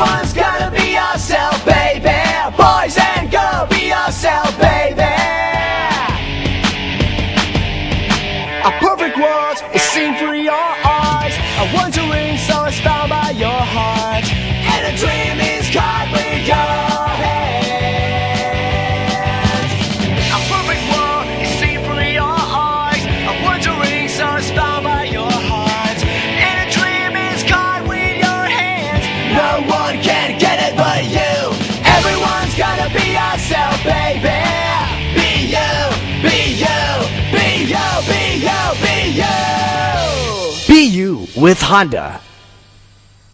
Everyone's gotta be yourself, baby. Boys and girls, be yourself, baby. A perfect world is seen through your eyes. A wandering soul is gotta be yourself, baby. Be you, be you, be you, be you, be you. Be you with Honda.